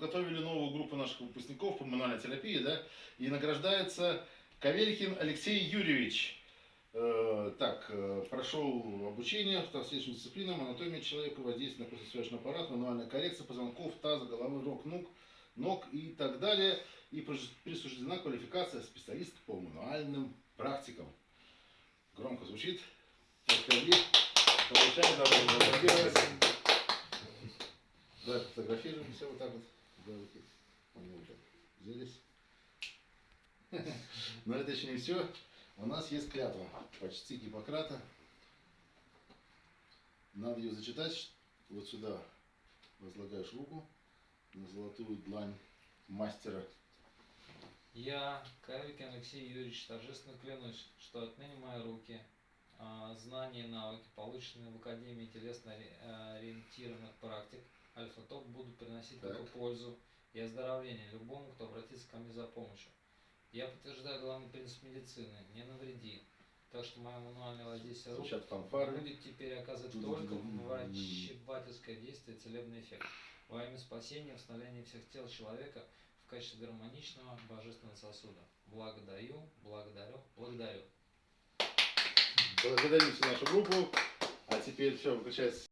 подготовили новую группу наших выпускников по мануальной терапии, да, и награждается Каверихин Алексей Юрьевич. Э, так, э, прошел обучение в различным дисциплинам, анатомия человека, воздействие на костно аппарат, мануальная коррекция позвонков, таза, головы, ног, ног, ног и так далее. И присуждена квалификация специалиста по мануальным практикам. Громко звучит. Получай, давай. Да, фотографируем все вот так вот. Давайте. Взялись. Но это еще не все. У нас есть клятва почти Гиппократа. Надо ее зачитать. Вот сюда возлагаешь руку на золотую длань мастера. Я, Кавикин Алексей Юрьевич, торжественно клянусь, что отныне мои руки, а, знания и навыки, полученные в Академии телесно-ориентированных практик, Альфа-Топ, будут приносить Так. только пользу и оздоровление любому, кто обратится ко мне за помощью. Я подтверждаю главный принцип медицины – не навреди. Так что мое мануальное воздействие рук будет теперь оказывать только врачебательское действие и целебный эффект. Во имя спасения и восстановления всех тел человека в качестве гармоничного божественного сосуда. Благодарю, благодарю, благодарю. Благодарим всю нашу группу. А теперь все, выключается.